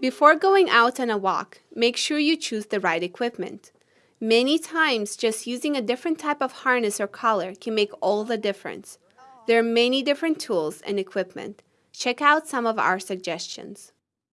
Before going out on a walk, make sure you choose the right equipment. Many times, just using a different type of harness or collar can make all the difference. There are many different tools and equipment. Check out some of our suggestions.